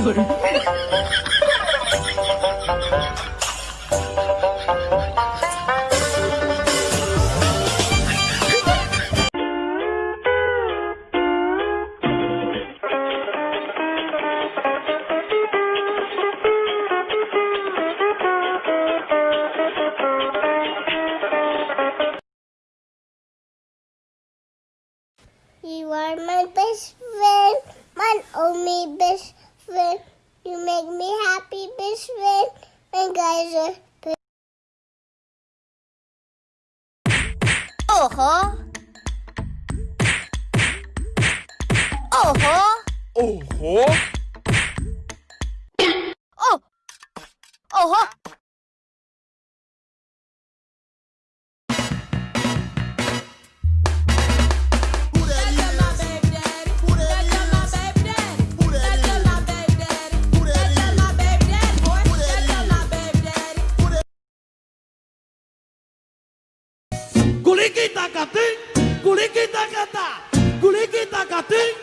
You are my best friend, my only best you make me happy, best. And guys uh, are. Uh-huh. Uh-huh. Uh-huh. Oh, ho! Oh, ho! Oh, ho! Oh, oh, ho! Culiquita catín, culiquita catá, culiquita catín.